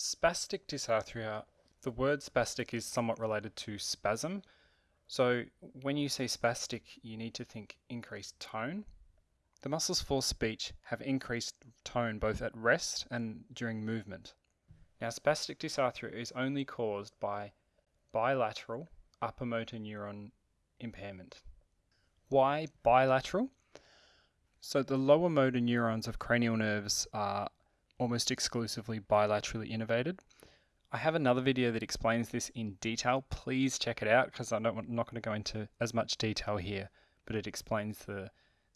Spastic dysarthria, the word spastic is somewhat related to spasm. So when you say spastic, you need to think increased tone. The muscles for speech have increased tone both at rest and during movement. Now spastic dysarthria is only caused by bilateral upper motor neuron impairment. Why bilateral? So the lower motor neurons of cranial nerves are almost exclusively bilaterally innervated. I have another video that explains this in detail. Please check it out because I'm not, not going to go into as much detail here, but it explains the,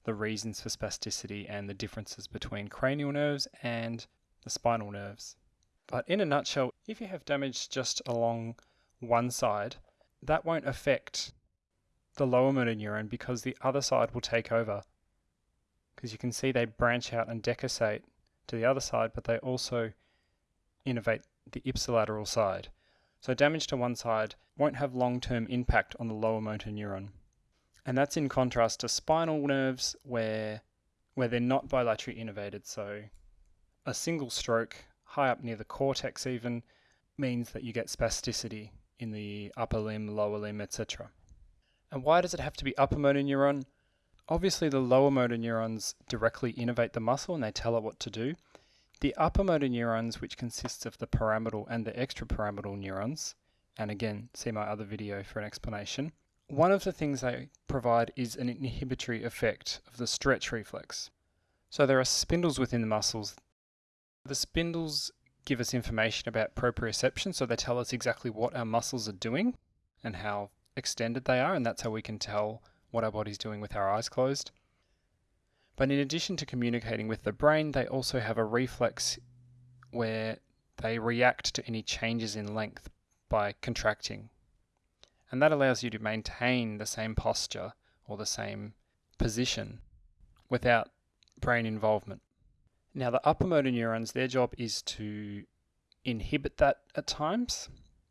the reasons for spasticity and the differences between cranial nerves and the spinal nerves. But in a nutshell, if you have damage just along one side, that won't affect the lower motor neuron because the other side will take over. Because you can see they branch out and decussate to the other side, but they also innervate the ipsilateral side. So damage to one side won't have long-term impact on the lower motor neuron. And that's in contrast to spinal nerves where, where they're not bilaterally innervated. So a single stroke, high up near the cortex even, means that you get spasticity in the upper limb, lower limb, etc. And why does it have to be upper motor neuron? Obviously, the lower motor neurons directly innervate the muscle and they tell it what to do. The upper motor neurons, which consists of the pyramidal and the extrapyramidal neurons, and again, see my other video for an explanation, one of the things they provide is an inhibitory effect of the stretch reflex. So there are spindles within the muscles. The spindles give us information about proprioception, so they tell us exactly what our muscles are doing and how extended they are, and that's how we can tell what our body's doing with our eyes closed. But in addition to communicating with the brain, they also have a reflex where they react to any changes in length by contracting. And that allows you to maintain the same posture or the same position without brain involvement. Now, the upper motor neurons, their job is to inhibit that at times,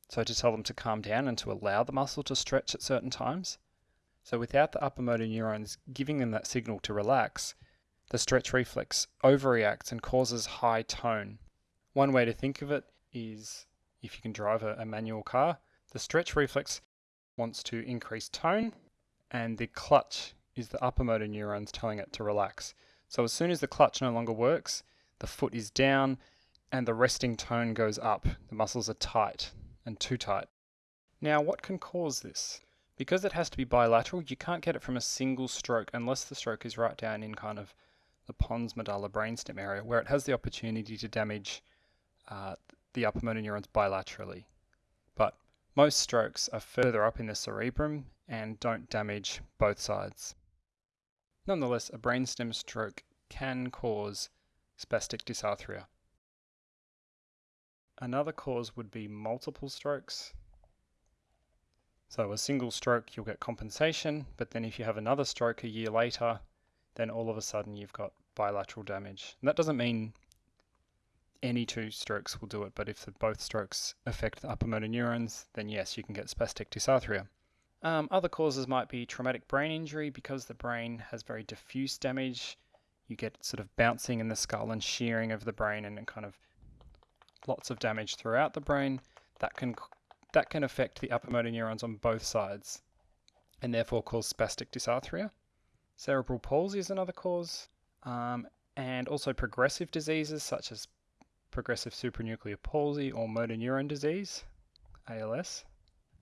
so to tell them to calm down and to allow the muscle to stretch at certain times. So without the upper motor neurons giving them that signal to relax, the stretch reflex overreacts and causes high tone. One way to think of it is if you can drive a, a manual car, the stretch reflex wants to increase tone and the clutch is the upper motor neurons telling it to relax. So as soon as the clutch no longer works, the foot is down and the resting tone goes up. The muscles are tight and too tight. Now what can cause this? Because it has to be bilateral, you can't get it from a single stroke unless the stroke is right down in kind of the pons medulla brainstem area where it has the opportunity to damage uh, the upper motor neurons bilaterally. But most strokes are further up in the cerebrum and don't damage both sides. Nonetheless, a brainstem stroke can cause spastic dysarthria. Another cause would be multiple strokes, so a single stroke, you'll get compensation, but then if you have another stroke a year later, then all of a sudden you've got bilateral damage. And that doesn't mean any two strokes will do it, but if the, both strokes affect the upper motor neurons, then yes, you can get spastic dysarthria. Um, other causes might be traumatic brain injury because the brain has very diffuse damage. You get sort of bouncing in the skull and shearing of the brain and kind of lots of damage throughout the brain. That can that can affect the upper motor neurons on both sides and therefore cause spastic dysarthria. Cerebral palsy is another cause, um, and also progressive diseases such as progressive supranuclear palsy or motor neuron disease, ALS,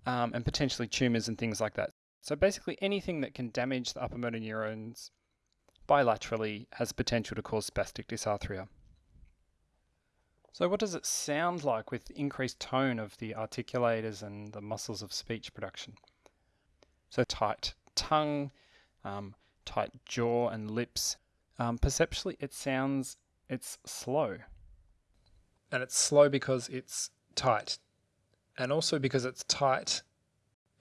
um, and potentially tumours and things like that. So basically anything that can damage the upper motor neurons bilaterally has potential to cause spastic dysarthria. So what does it sound like with increased tone of the articulators and the muscles of speech production? So tight tongue, um, tight jaw and lips. Um, perceptually, it sounds, it's slow. And it's slow because it's tight. And also because it's tight,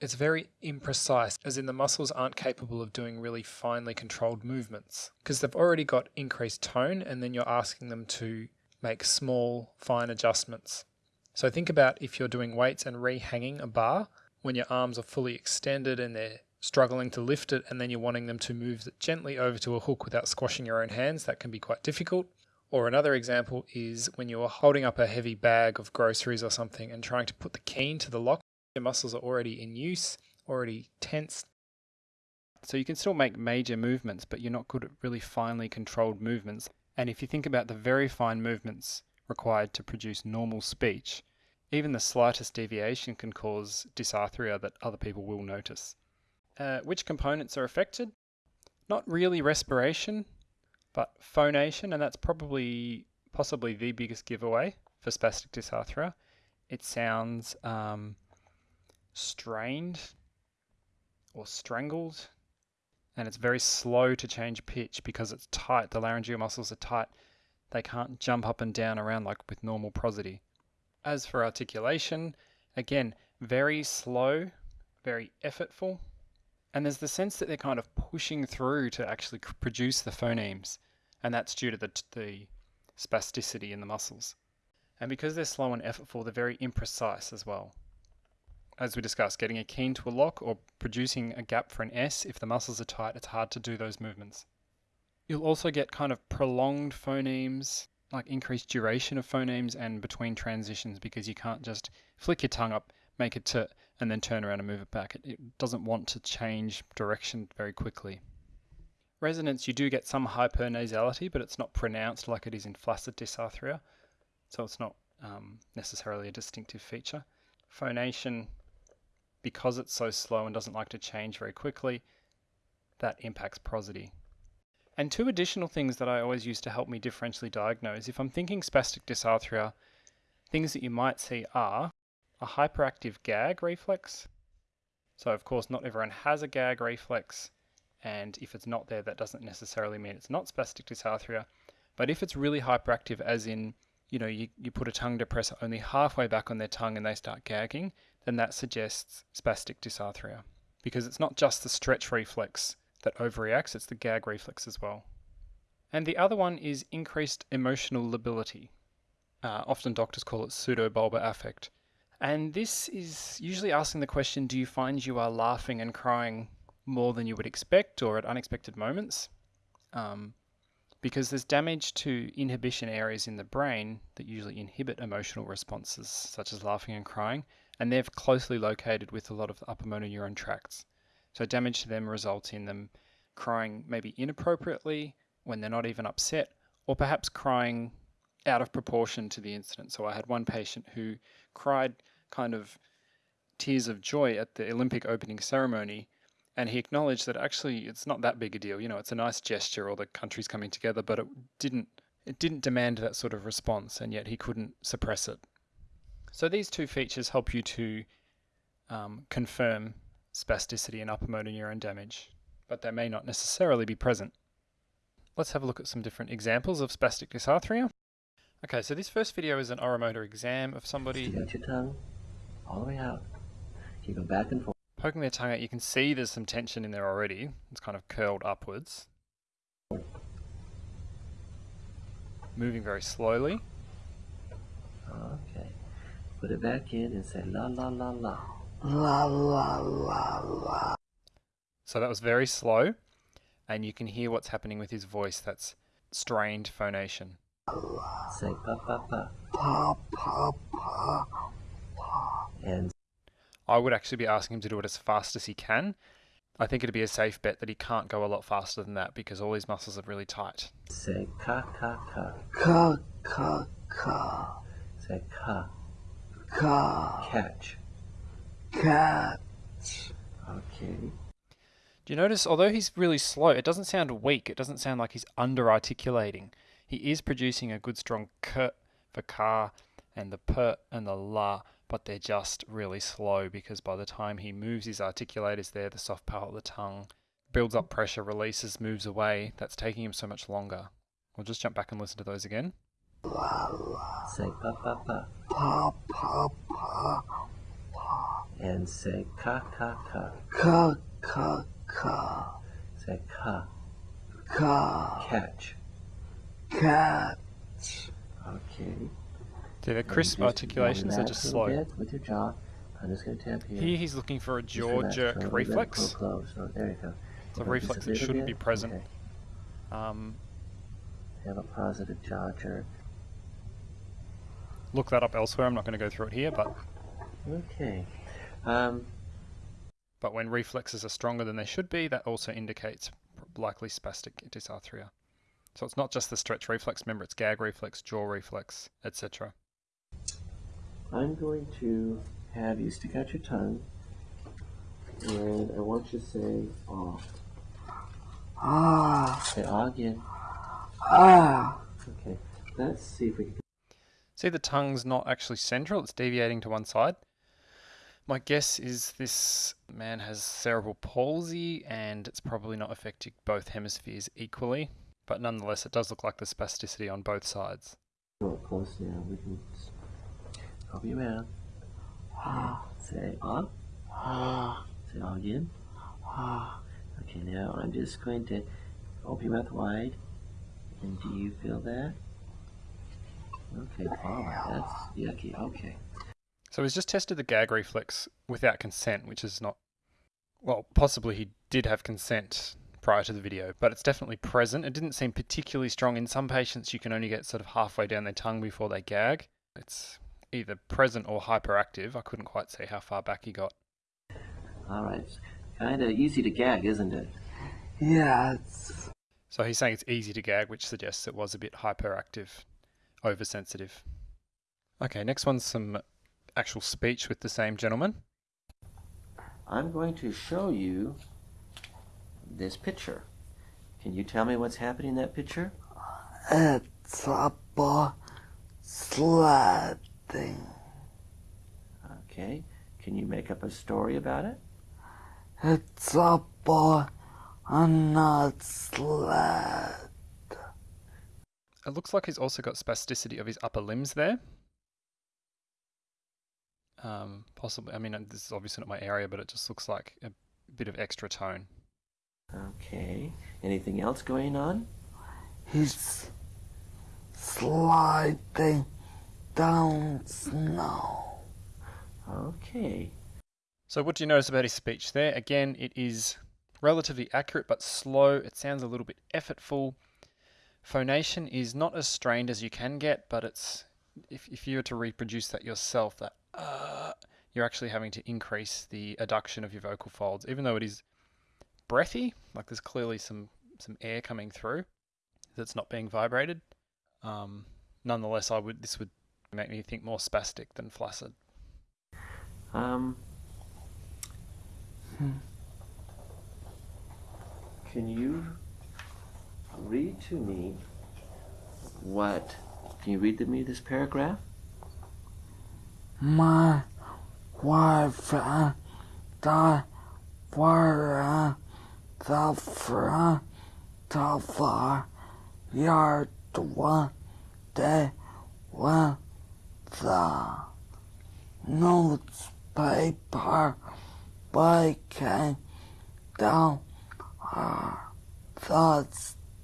it's very imprecise, as in the muscles aren't capable of doing really finely controlled movements. Because they've already got increased tone, and then you're asking them to make small, fine adjustments. So think about if you're doing weights and rehanging a bar when your arms are fully extended and they're struggling to lift it and then you're wanting them to move gently over to a hook without squashing your own hands, that can be quite difficult. Or another example is when you're holding up a heavy bag of groceries or something and trying to put the key into the lock, your muscles are already in use, already tense. So you can still make major movements, but you're not good at really finely controlled movements. And if you think about the very fine movements required to produce normal speech, even the slightest deviation can cause dysarthria that other people will notice. Uh, which components are affected? Not really respiration, but phonation, and that's probably possibly the biggest giveaway for spastic dysarthria. It sounds um, strained or strangled, and it's very slow to change pitch because it's tight. The laryngeal muscles are tight. They can't jump up and down around like with normal prosody. As for articulation, again, very slow, very effortful, and there's the sense that they're kind of pushing through to actually produce the phonemes, and that's due to the, the spasticity in the muscles. And because they're slow and effortful, they're very imprecise as well. As we discussed, getting a key into a lock or producing a gap for an S, if the muscles are tight, it's hard to do those movements. You'll also get kind of prolonged phonemes, like increased duration of phonemes and between transitions because you can't just flick your tongue up, make it to and then turn around and move it back. It, it doesn't want to change direction very quickly. Resonance, you do get some hypernasality, but it's not pronounced like it is in flaccid dysarthria, so it's not um, necessarily a distinctive feature. Phonation, because it's so slow and doesn't like to change very quickly, that impacts prosody. And two additional things that I always use to help me differentially diagnose. If I'm thinking spastic dysarthria, things that you might see are a hyperactive gag reflex. So of course not everyone has a gag reflex and if it's not there that doesn't necessarily mean it's not spastic dysarthria. But if it's really hyperactive as in, you know, you, you put a tongue depressor only halfway back on their tongue and they start gagging, then that suggests spastic dysarthria. Because it's not just the stretch reflex that overreacts, it's the gag reflex as well. And the other one is increased emotional lability. Uh, often doctors call it pseudobulbar affect. And this is usually asking the question do you find you are laughing and crying more than you would expect or at unexpected moments? Um, because there's damage to inhibition areas in the brain that usually inhibit emotional responses, such as laughing and crying, and they're closely located with a lot of the upper motor neuron tracts. So damage to them results in them crying maybe inappropriately when they're not even upset, or perhaps crying out of proportion to the incident. So I had one patient who cried kind of tears of joy at the Olympic opening ceremony. And he acknowledged that actually it's not that big a deal. You know, it's a nice gesture, or the countries coming together, but it didn't it didn't demand that sort of response, and yet he couldn't suppress it. So these two features help you to um, confirm spasticity and upper motor neuron damage, but they may not necessarily be present. Let's have a look at some different examples of spastic dysarthria. Okay, so this first video is an oromotor exam of somebody. Stretch your tongue all the way out. Keep it back and forth. Poking their tongue out, you can see there's some tension in there already. It's kind of curled upwards. Moving very slowly. Okay. Put it back in and say la la la la. La la la la. So that was very slow, and you can hear what's happening with his voice. That's strained phonation. Say pa pa pa. Pa pa pa. And I would actually be asking him to do it as fast as he can. I think it'd be a safe bet that he can't go a lot faster than that because all his muscles are really tight. say ka ka ka. Ka ka ka. Say ka. Ka. Catch. Cat. Okay. Do you notice, although he's really slow, it doesn't sound weak. It doesn't sound like he's under articulating. He is producing a good strong k for car and the p and the la, but they're just really slow because by the time he moves his articulators there, the soft part of the tongue builds up pressure, releases, moves away. That's taking him so much longer. We'll just jump back and listen to those again. Say pa pa pa. Pa pa pa. And say ka ka ka. Ka ka ka. Say ka. Ka. Catch. Cat. Okay. So the And crisp just articulations are relax just a little slow. bit With your jaw. I'm just going to tap here. Here he's looking for a Just jaw relax, jerk so a little bit, reflex. pull close. So there you go. It's a Hold on just reflex that little shouldn't bit. be present. Okay. Um, have a positive jaw jerk. Look that up elsewhere. I'm not going to go through it here, but Okay. Um, but when reflexes are stronger than they should be, that also indicates likely spastic dysarthria. So it's not just the stretch reflex. Remember, it's gag reflex, jaw reflex, etc. I'm going to have you stick out your tongue, and I want you to say "ah." Ah. Say "ah" again. Ah. Okay. Let's see if we can. See, the tongue's not actually central, it's deviating to one side. My guess is this man has cerebral palsy and it's probably not affecting both hemispheres equally, but nonetheless, it does look like the spasticity on both sides. Go up close now. We can open your mouth. Ah. Say "ah." Ah. Say "ah" again. Ah. Okay. Now I'm just going to open your mouth wide. And do you feel that? Okay. Oh, that's yucky. Okay. So he's just tested the gag reflex without consent, which is not. Well, possibly he did have consent prior to the video, but it's definitely present. It didn't seem particularly strong. In some patients, you can only get sort of halfway down their tongue before they gag. It's either present or hyperactive. I couldn't quite see how far back he got. All right. Kind of easy to gag, isn't it? Yes. So he's saying it's easy to gag, which suggests it was a bit hyperactive, oversensitive. Okay, next one's some actual speech with the same gentleman. I'm going to show you this picture. Can you tell me what's happening in that picture? It's a boy sledding. Okay. Can you make up a story about it? It's a boy on a sled. It looks like he's also got spasticity of his upper limbs there. Um, possibly, I mean, this is obviously not my area, but it just looks like a bit of extra tone. Okay. Anything else going on? He's sliding down snow. Okay. So, what do you notice about his speech there? Again, it is relatively accurate but slow. It sounds a little bit effortful. Phonation is not as strained as you can get, but it's if, if you were to reproduce that yourself, that uh, you're actually having to increase the adduction of your vocal folds, even though it is breathy. Like there's clearly some some air coming through that's not being vibrated. Um, nonetheless, I would this would make me think more spastic than flaccid. Um. Can you read to me what? Can you read to me this paragraph? My wife and I were the front of our yard one day when the newspaper boy came down our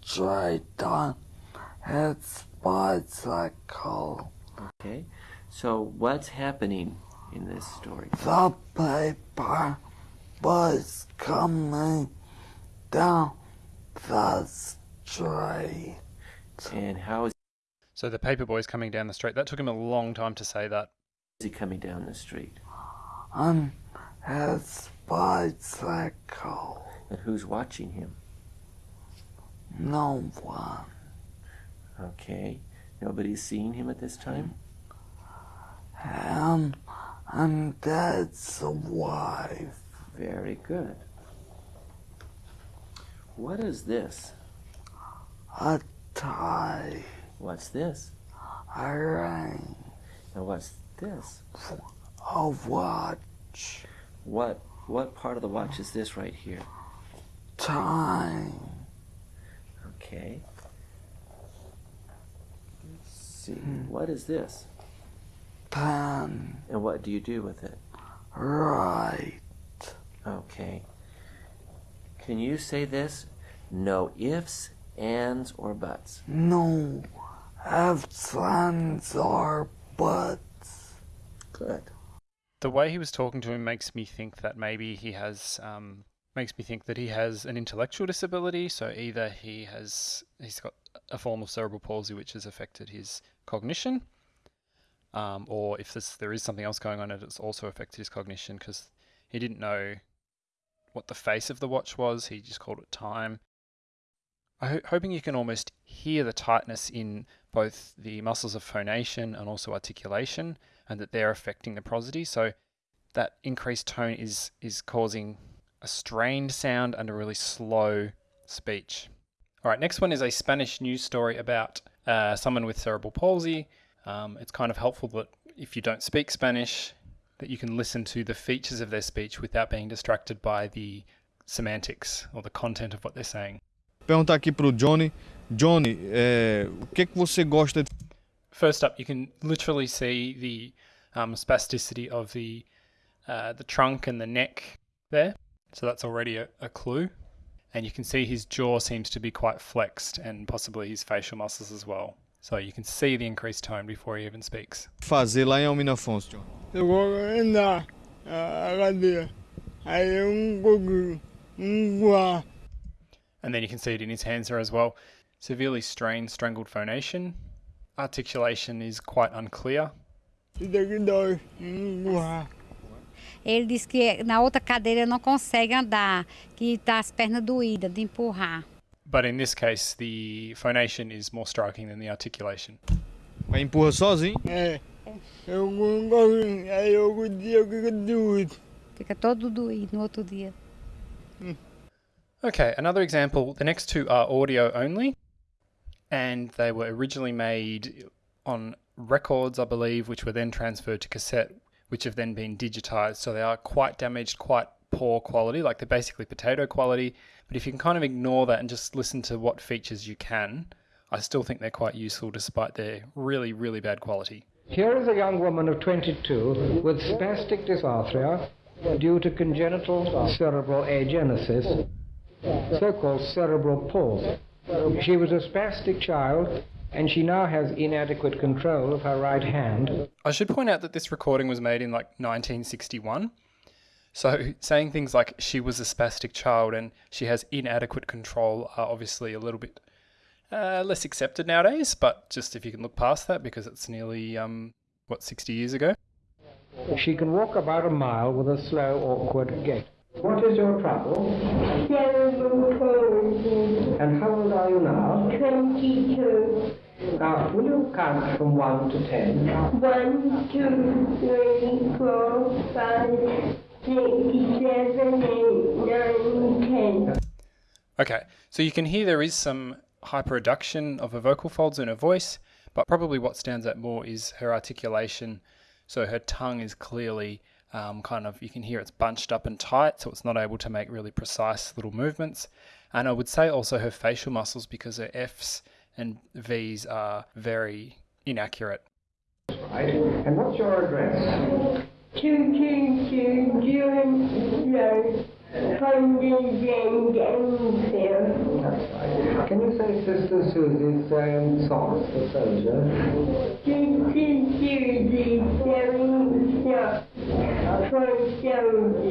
the street on his bicycle. Okay. So what's happening in this story? The paper was coming down the street. And how is So the paper boy's coming down the street. That took him a long time to say that. he coming down the street? on his bicycle. And who's watching him? No one. Okay. Nobody's seeing him at this time? Um, and Dad's wife. Very good. What is this? A tie. What's this? A ring. And what's this? A watch. What what part of the watch is this right here? Time. Okay. Let's see. What is this? Pen. And what do you do with it? Right. Okay. Can you say this? No ifs, ands, or buts. No ifs, ands, or buts. Good. The way he was talking to him makes me think that maybe he has um, makes me think that he has an intellectual disability. So either he has he's got a form of cerebral palsy which has affected his cognition, um, or if this, there is something else going on, it's also affected his cognition because he didn't know what the face of the watch was. He just called it time. I'm ho- hoping you can almost hear the tightness in both the muscles of phonation and also articulation, and that they're affecting the prosody. So that increased tone is is causing a strained sound and a really slow speech. All right, next one is a Spanish news story about uh, someone with cerebral palsy. Um, it's kind of helpful that if you don't speak Spanish, that you can listen to the features of their speech without being distracted by the semantics or the content of what they're saying. Perguntar aqui pro Johnny. Johnny, é, o que, que você gosta First up, you can literally see the um, spasticity of the uh, the trunk and the neck there. So that's already a, a clue. And you can see his jaw seems to be quite flexed and possibly his facial muscles as well. So you can see the increased tone before he even speaks. fazer lá em Almina Afonso, Johnny? Eu vou andar a cadeira. Aí um pouquinho, um voar. And then you can see it in his hands there as well. Severely strained, strangled phonation. Articulation is quite unclear. Ele disse que na outra cadeira não consegue andar, que está as pernas doídas de empurrar. But in this case, the phonation is more striking than the articulation. Aí empurra sozinho? É. Eu não consigo. Aí eu o dia fica doido. Fica todo doído no outro dia. Okay, another example. The next two are audio only, and they were originally made on records, I believe, which were then transferred to cassette, which have then been digitized. So they are quite damaged, quite poor quality, like they're basically potato quality. But if you can kind of ignore that and just listen to what features you can, I still think they're quite useful despite their really, really bad quality. Here is a young woman of 22 with spastic dysarthria due to congenital cerebral agenesis, so-called cerebral palsy. She was a spastic child and she now has inadequate control of her right hand. I should point out that this recording was made in like 1961. So saying things like she was a spastic child and she has inadequate control are obviously a little bit uh, less accepted nowadays. But just if you can look past that because it's nearly um, what 60 years ago. She can walk about a mile with a slow, awkward gait. What is your trouble? And how old are you now? 22. Now, will you count from 1 to 10? 1, 2, 3, 4, 5, 6, 7, 8, 9, 10. Okay, so you can hear there is some hyperadduction of her vocal folds in her voice, but probably what stands out more is her articulation. So her tongue is clearly um, kind of, you can hear it's bunched up and tight, so it's not able to make really precise little movements. And I would say also her facial muscles because her F's and V's are very inaccurate. Right. And what's your address? 222 Durham Road, Condon End, Enfield. That's right. Can you say Sister Susie's um, socks, the soldier? This is Susie selling stuff for soldiers.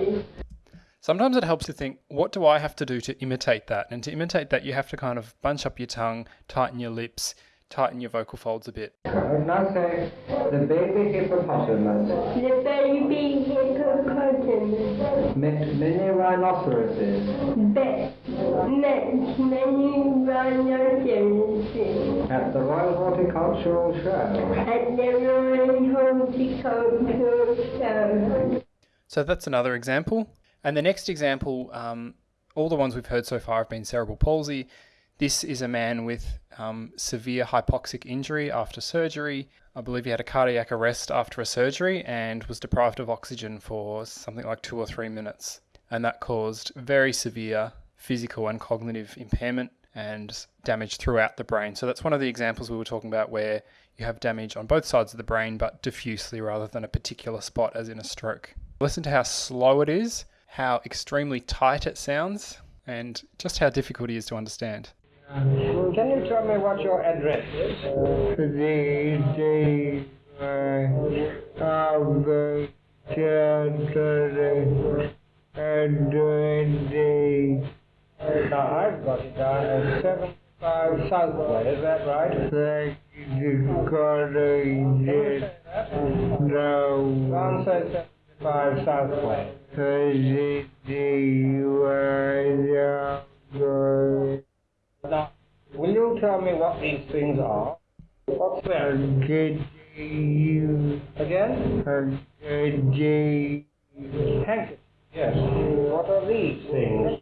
Sometimes it helps to think, what do I have to do to imitate that? And to imitate that, you have to kind of bunch up your tongue, tighten your lips, tighten your vocal folds a bit. Right. Now say the baby hippopotamus The baby hippopotamus met many rhinoceroses met met many rhinoceroses at the Royal Horticultural Show. at the Royal Horticultural Show. So that's another example. And the next example, um, all the ones we've heard so far have been cerebral palsy. This is a man with um, severe hypoxic injury after surgery. I believe he had a cardiac arrest after a surgery and was deprived of oxygen for something like two or three minutes. And that caused very severe physical and cognitive impairment and damage throughout the brain. So that's one of the examples we were talking about where you have damage on both sides of the brain but diffusely rather than a particular spot as in a stroke. Listen to how slow it is, how extremely tight it sounds and just how difficult it is to understand. Can you tell me what your address is? The day uh, of the Saturday and the I've got it down as 75 Southway, is that right? Thank you, Carter. No. Answer 75 Southway will you tell me what these things are? What's that? Again? Handkerchief. Yes. What are these things?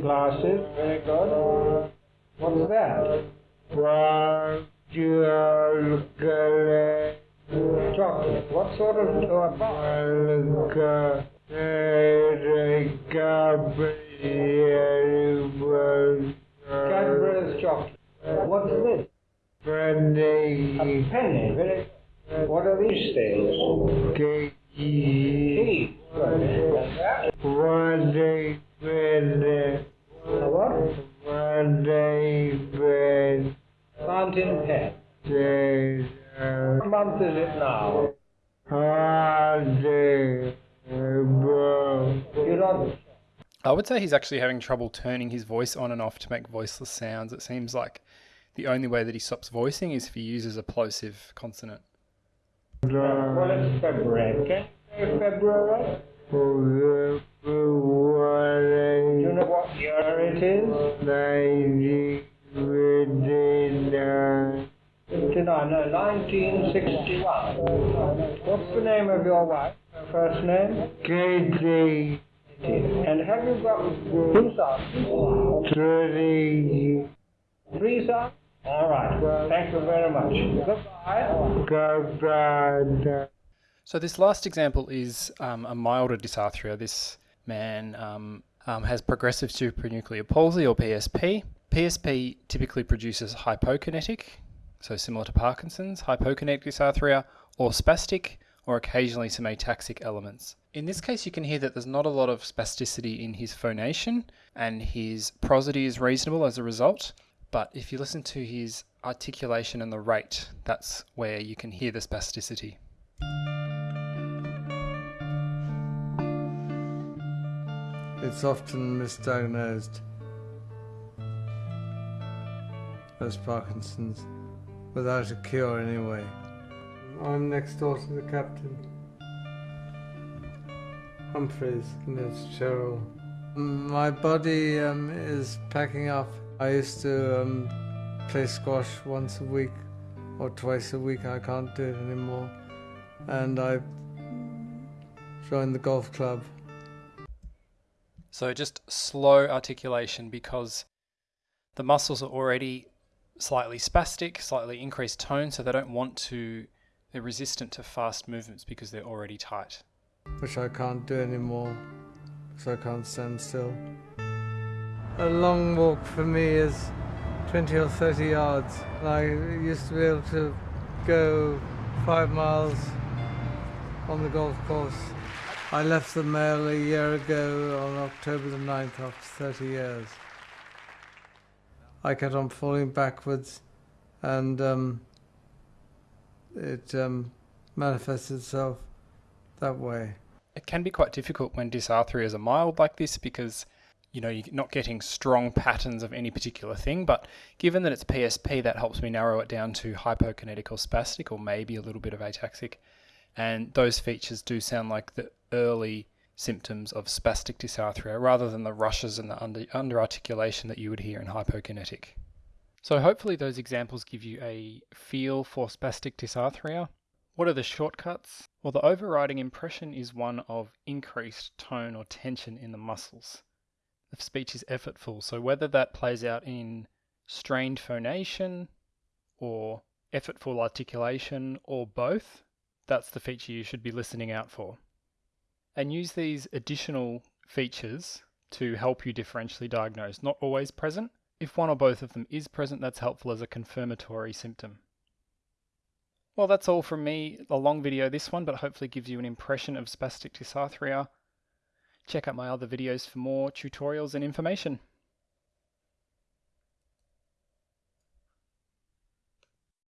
glasses. Very good. What's that? A what? Fountain pen. Says What month is it now? Holiday You don't. I would say he's actually having trouble turning his voice on and off to make voiceless sounds. It seems like the only way that he stops voicing is if he uses a plosive consonant. Well, it's February. February? Do you know what year it is? 59, no, 1961. What's the name of your wife? Her first name? Katie And have you got two sons? Three Three sons? All right. Well, thank you very much. Goodbye. Goodbye So this last example is um, a milder dysarthria. This man um, um, has progressive supranuclear palsy or PSP. PSP typically produces hypokinetic, so similar to Parkinson's, hypokinetic dysarthria, or spastic, or occasionally some ataxic elements. In this case, you can hear that there's not a lot of spasticity in his phonation, and his prosody is reasonable as a result. But if you listen to his articulation and the rate, that's where you can hear the spasticity. It's often misdiagnosed as Parkinson's without a cure anyway. I'm next door to the captain. Humphreys, it's Cheryl. My body um, is packing up. I used to um, play squash once a week or twice a week. I can't do it anymore. And I joined the golf club. So just slow articulation because the muscles are already slightly spastic, slightly increased tone, so they don't want to, they're resistant to fast movements because they're already tight. which I can't do anymore because I can't stand still. A long walk for me is 20 or 30 yards. I used to be able to go five miles on the golf course. I left the mail a year ago on October the 9th after 30 years. I kept on falling backwards and um, it um, manifested itself that way. It can be quite difficult when dysarthrias are mild like this because you know you're not getting strong patterns of any particular thing. But given that it's PSP, that helps me narrow it down to hypokinetic or spastic, or maybe a little bit of ataxic. And those features do sound like the early symptoms of spastic dysarthria rather than the rushes and the under, under articulation that you would hear in hypokinetic. So hopefully those examples give you a feel for spastic dysarthria. What are the shortcuts? Well, the overriding impression is one of increased tone or tension in the muscles. The speech is effortful, so whether that plays out in strained phonation or effortful articulation or both, that's the feature you should be listening out for. And use these additional features to help you differentially diagnose. Not always present. If one or both of them is present, that's helpful as a confirmatory symptom. Well, that's all from me. A long video, this one, but hopefully gives you an impression of spastic dysarthria. Check out my other videos for more tutorials and information.